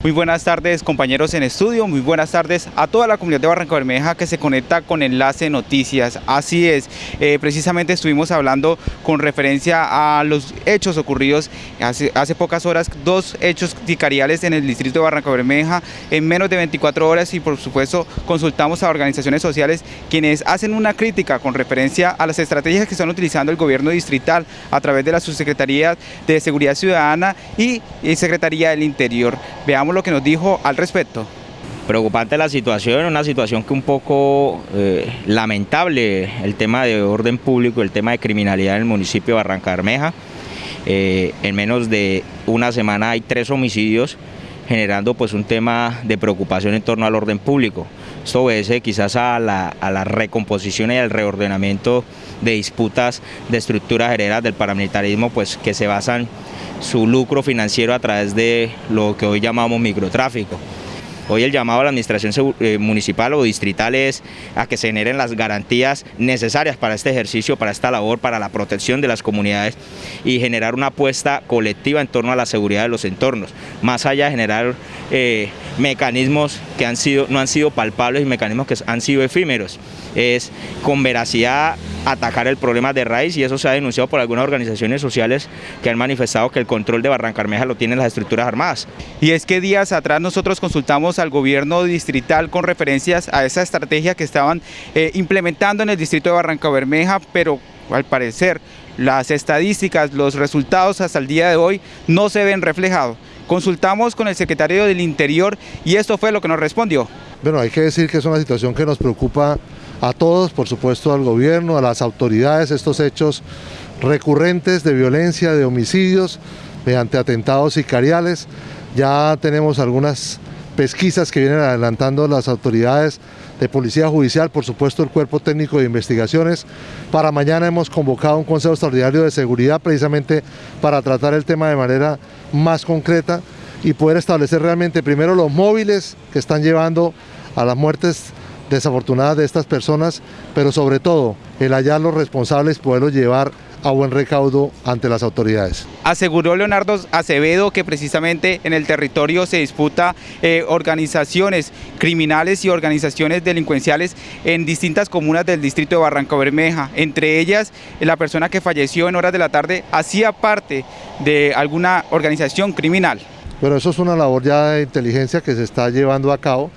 Muy buenas tardes compañeros en estudio, muy buenas tardes a toda la comunidad de Barranca Bermeja que se conecta con Enlace Noticias. Así es, eh, precisamente estuvimos hablando con referencia a los hechos ocurridos hace, pocas horas, dos hechos sicariales en el distrito de Barranca Bermeja en menos de 24 horas y por supuesto consultamos a organizaciones sociales quienes hacen una crítica con referencia a las estrategias que están utilizando el gobierno distrital a través de la subsecretaría de Seguridad Ciudadana y, y Secretaría del Interior. Veamos lo que nos dijo al respecto. Preocupante la situación, una situación que un poco eh, lamentable, el tema de orden público, el tema de criminalidad en el municipio de Barranca Bermeja. Eh, en menos de una semana hay tres homicidios generando pues un tema de preocupación en torno al orden público. Esto obedece quizás a la, a la recomposición y al reordenamiento de disputas de estructuras heredas del paramilitarismo pues que se basan su lucro financiero a través de lo que hoy llamamos microtráfico. Hoy el llamado a la administración eh, municipal o distrital es a que se generen las garantías necesarias para este ejercicio, para esta labor, para la protección de las comunidades y generar una apuesta colectiva en torno a la seguridad de los entornos, más allá de generar eh, mecanismos que han no han sido palpables y mecanismos que han sido efímeros. Es con veracidad atacar el problema de raíz y eso se ha denunciado por algunas organizaciones sociales que han manifestado que el control de Barrancarmeja lo tienen las estructuras armadas. Y es que días atrás nosotros consultamos al gobierno distrital con referencias a esa estrategia que estaban eh, implementando en el distrito de Barranca Bermeja, pero al parecer las estadísticas, los resultados hasta el día de hoy no se ven reflejados. Consultamos con el secretario del Interior y esto fue lo que nos respondió. Bueno, hay que decir que es una situación que nos preocupa a todos, por supuesto al gobierno, a las autoridades, estos hechos recurrentes de violencia, de homicidios, mediante atentados sicariales. Ya tenemos algunas pesquisas que vienen adelantando las autoridades de Policía Judicial, por supuesto el Cuerpo Técnico de Investigaciones. Para mañana hemos convocado un Consejo Extraordinario de Seguridad precisamente para tratar el tema de manera más concreta y poder establecer realmente primero los móviles que están llevando a las muertes desafortunadas de estas personas, pero sobre todo el hallar los responsables, poderlos llevar a buen recaudo ante las autoridades. Aseguró Leonardo Acevedo que precisamente en el territorio se disputa eh, organizaciones criminales y organizaciones delincuenciales en distintas comunas del distrito de Barranca Bermeja. Entre ellas, la persona que falleció en horas de la tarde hacía parte de alguna organización criminal. Bueno, eso es una labor ya de inteligencia que se está llevando a cabo.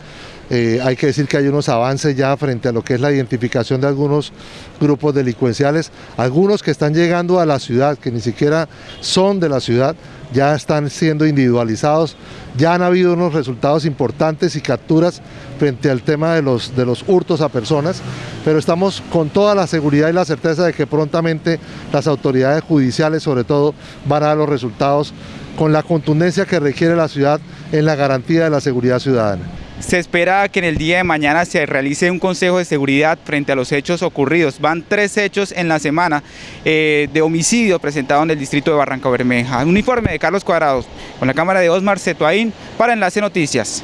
Eh, hay que decir que hay unos avances ya frente a lo que es la identificación de algunos grupos delincuenciales, algunos que están llegando a la ciudad, que ni siquiera son de la ciudad, ya están siendo individualizados, ya han habido unos resultados importantes y capturas frente al tema de los, de los hurtos a personas, pero estamos con toda la seguridad y la certeza de que prontamente las autoridades judiciales sobre todo van a dar los resultados con la contundencia que requiere la ciudad en la garantía de la seguridad ciudadana. Se espera que en el día de mañana se realice un consejo de seguridad frente a los hechos ocurridos. Van tres hechos en la semana eh, de homicidio presentado en el distrito de Barranca Bermeja. Un informe de Carlos Cuadrados con la cámara de Osmar Cetuaín para Enlace Noticias.